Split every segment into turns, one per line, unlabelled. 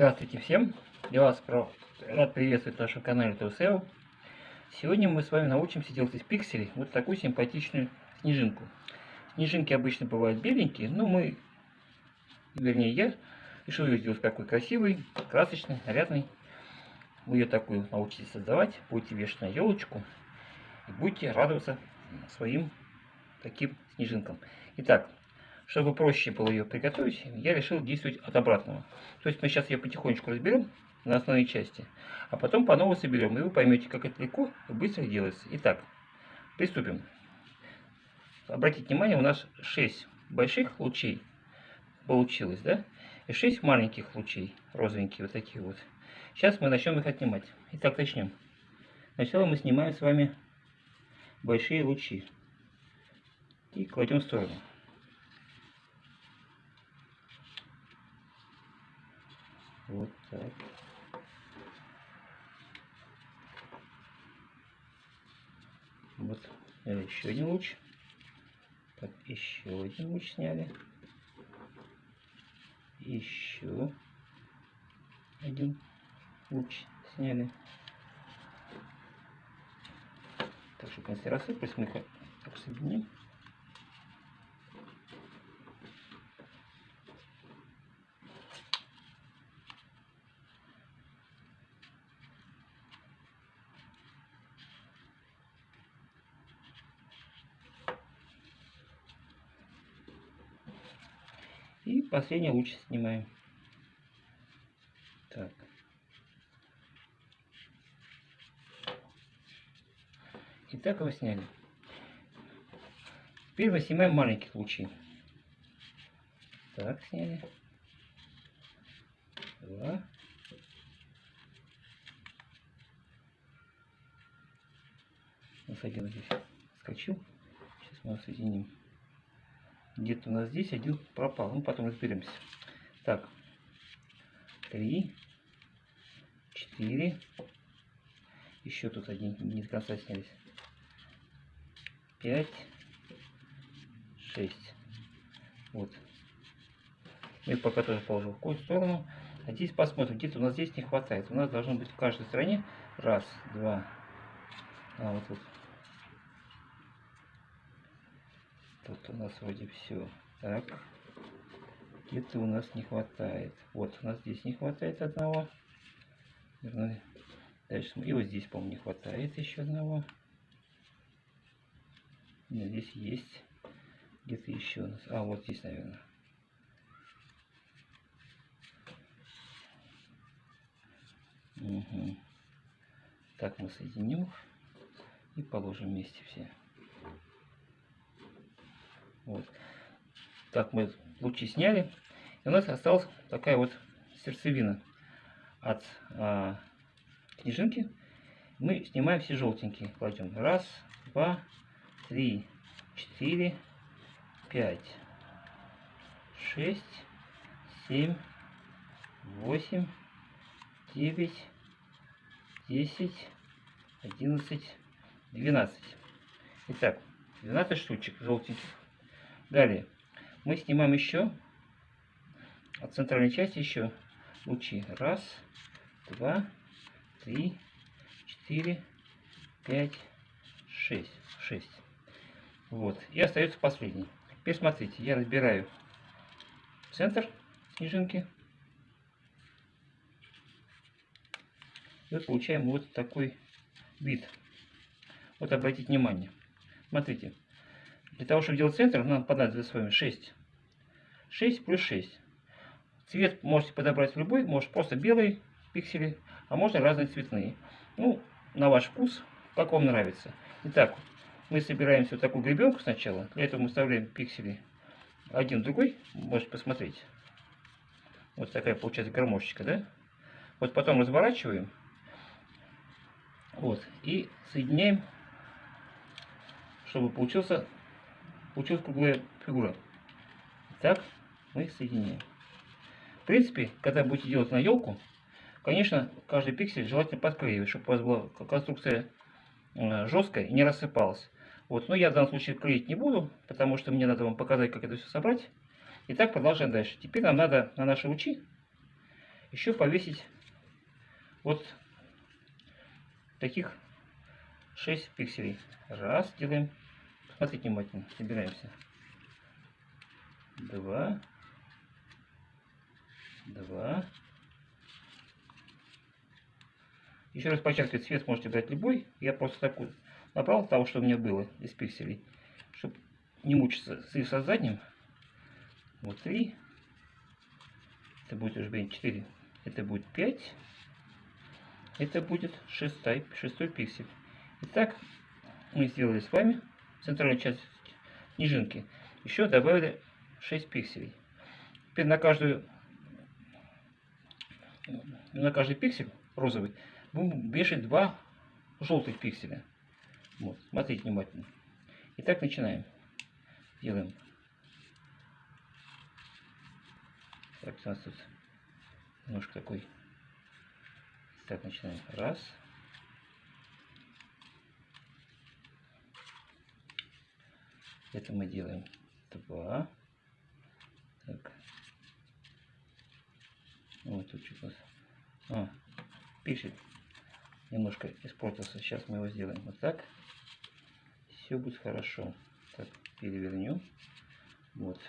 Здравствуйте всем! Я вас рад приветствовать на нашем канале ToSeo. Сегодня мы с вами научимся делать из пикселей вот такую симпатичную снежинку. Снежинки обычно бывают беленькие, но мы, вернее я, решил ее сделать такой красивый, красочный, нарядный. Вы ее такую научитесь создавать, будете вешать на елочку и будете радоваться своим таким снежинкам. Итак, чтобы проще было ее приготовить, я решил действовать от обратного. То есть мы сейчас ее потихонечку разберем на основные части, а потом по новой соберем, и вы поймете, как это легко и быстро делается. Итак, приступим. Обратите внимание, у нас 6 больших лучей получилось, да? И 6 маленьких лучей, розовенькие вот такие вот. Сейчас мы начнем их отнимать. Итак, начнем. Сначала мы снимаем с вами большие лучи и кладем в сторону. Вот так. Вот сняли еще один луч. Так, еще один луч сняли. Еще один луч сняли. Так, чтобы они рассыпались, мы их так соединим. И последний луч снимаем. Так. Итак, его сняли. Теперь мы снимаем маленьких лучи. Так, сняли. Два. У нас один здесь скочил. Сейчас мы его соединим. Где-то у нас здесь один пропал. Ну, потом разберемся. Так. Три. Четыре. Еще тут один не до конца снялись. Пять. Шесть. Вот. Мы пока тоже положим в какую сторону. А здесь посмотрим, где-то у нас здесь не хватает. У нас должно быть в каждой стороне. Раз, два. А, вот тут. Тут у нас вроде все. Так. Где-то у нас не хватает. Вот, у нас здесь не хватает одного. Дальше. И вот здесь, по-моему, не хватает еще одного. Нет, здесь есть. Где-то еще у нас. А, вот здесь, наверное. Угу. Так мы соединим и положим вместе все. Вот. Так мы лучи сняли. И у нас осталась такая вот сердцевина от а, снежинки. Мы снимаем все желтенькие. Кладем. Раз, два, три, четыре, пять, шесть, семь, восемь, девять, десять, одиннадцать, двенадцать. Итак, 12 штучек желтеньких. Далее мы снимаем еще от центральной части еще лучи. Раз, два, три, четыре, пять, шесть. Шесть. Вот. И остается последний. Теперь смотрите, я разбираю центр снежинки. И вот получаем вот такой вид. Вот обратите внимание. Смотрите, для того, чтобы делать центр, нам понадобится с вами 6. 6 плюс 6. Цвет можете подобрать любой, может просто белые пиксели, а можно разные цветные. Ну, на ваш вкус, как вам нравится. Итак, мы собираем вот такую гребенку сначала. Для этого мы вставляем пиксели один другой. Можете посмотреть. Вот такая получается гармошечка, да? Вот потом разворачиваем. Вот. И соединяем, чтобы получился получилась круглая фигура. Так мы соединяем. В принципе, когда будете делать на елку, конечно, каждый пиксель желательно подклеивать, чтобы у вас была конструкция э, жесткая и не рассыпалась. Вот, но я в данном случае клеить не буду, потому что мне надо вам показать, как это все собрать. Итак, продолжаем дальше. Теперь нам надо на наши лучи еще повесить вот таких 6 пикселей. Раз, делаем. Смотрите внимательно, собираемся. Два. Два. Еще раз подчеркиваю, цвет можете брать любой. Я просто такой набрал того, что у меня было из пикселей. Чтобы не мучиться с, со задним. Вот три. Это будет уже 4. Это будет 5. Это будет шестой, шестой пиксель. Итак, мы сделали с вами центральную часть снежинки. Еще добавили 6 пикселей. Теперь на каждую на каждый пиксель розовый будем вешать два желтых пикселя. Вот, смотрите внимательно. Итак, начинаем. Делаем. Так, у нас тут немножко такой. Так, начинаем. Раз. Это мы делаем два. Так. Вот тут что-то. А, пишет. Немножко испортился. Сейчас мы его сделаем вот так. Все будет хорошо. Так, перевернем. Вот.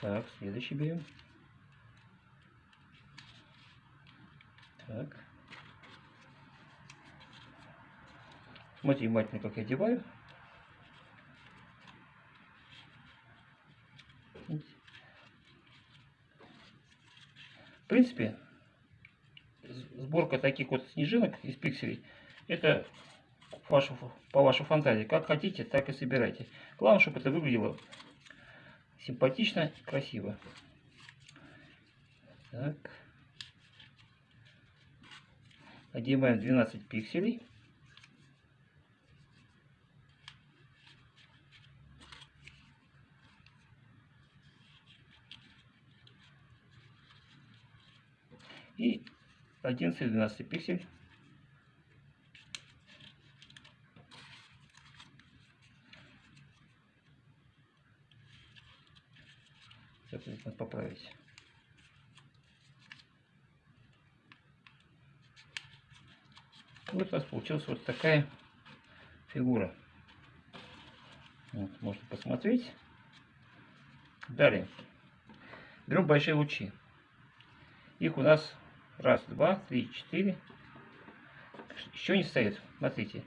Так, следующий берем. Так. Смотрите внимательно, как я одеваю. В принципе, сборка таких вот снежинок из пикселей, это вашу, по вашей фантазии. Как хотите, так и собирайте. Главное, чтобы это выглядело симпатично, красиво. Так. Одеваем 12 пикселей. И 11-12 пиксель. Сейчас поправить. Вот у нас получилась вот такая фигура. Вот, можно посмотреть. Далее. Берем большие лучи. Их у нас Раз, два, три, четыре. Еще не стоит. Смотрите.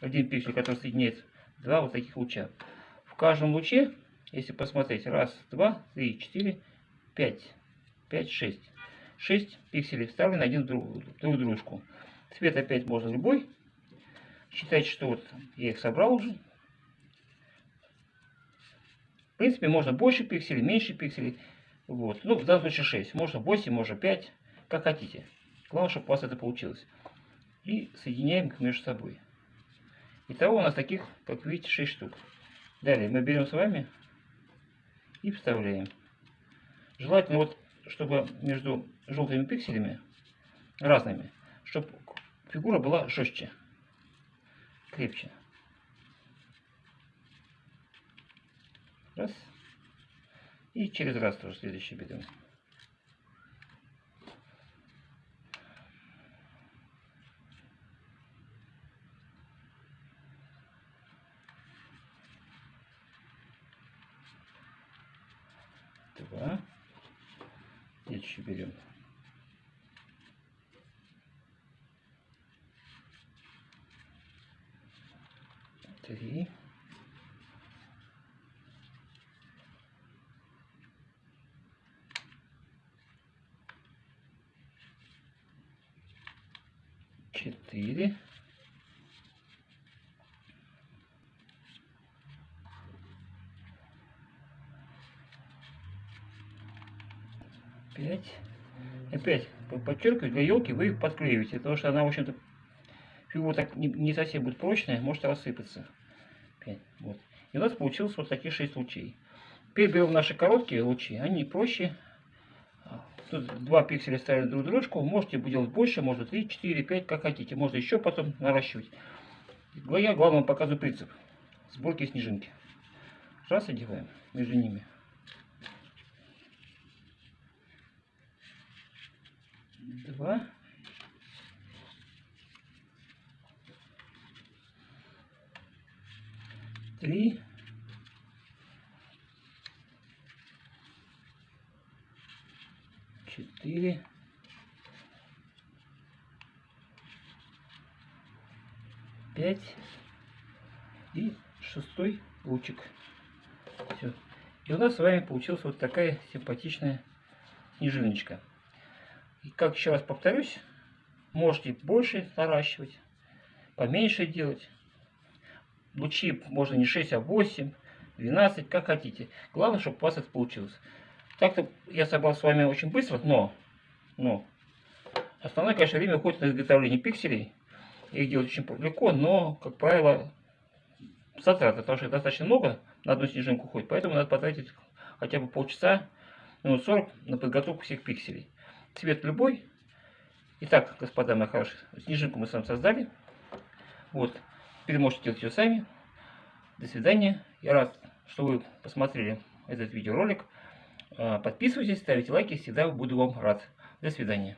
Один пиксель, который соединяет два вот таких луча. В каждом луче, если посмотреть, раз, два, три, четыре, пять. Пять, шесть. Шесть пикселей вставлены один друг, друг дружку. Цвет опять можно любой. Считайте, что вот я их собрал уже. В принципе, можно больше пикселей, меньше пикселей. Вот. Ну, в данном случае 6. Можно 8, можно 5. Как хотите. Главное, чтобы у вас это получилось. И соединяем их между собой. Итого у нас таких, как видите, 6 штук. Далее мы берем с вами и вставляем. Желательно вот, чтобы между желтыми пикселями, разными, чтобы фигура была жестче, крепче. Раз. И через раз тоже следующий берем. Два. Следующий берем. Три. 5. Опять подчеркиваю, две елки вы их подклеиваете, потому что она, в общем-то, фигура так не, не совсем будет прочная, может рассыпаться. 5. Вот. И у нас получилось вот такие 6 лучей. Теперь берем наши короткие лучи, они проще. Тут два пикселя ставим друг дружку, можете делать больше, можно 3, 4, 5, как хотите. Можно еще потом наращивать. Я главное показываю принцип сборки снежинки. Раз одеваем между ними. Два. Три. Четыре. Пять. И шестой лучик. Все. И у нас с вами получилась вот такая симпатичная снежиночка. И как еще раз повторюсь, можете больше наращивать, поменьше делать. Лучи можно не 6, а 8, 12, как хотите. Главное, чтобы у вас это получилось. Так-то я собрал с вами очень быстро, но, но основное, конечно, время уходит на изготовление пикселей. Их делать очень легко, но, как правило, затраты, потому что достаточно много на одну снежинку уходит, поэтому надо потратить хотя бы полчаса, минут 40 на подготовку всех пикселей. Цвет любой. Итак, господа мои хорошие, снежинку мы с вами создали. Вот. Теперь можете делать ее сами. До свидания. Я рад, что вы посмотрели этот видеоролик. А, подписывайтесь, ставите лайки, всегда буду вам рад. До свидания.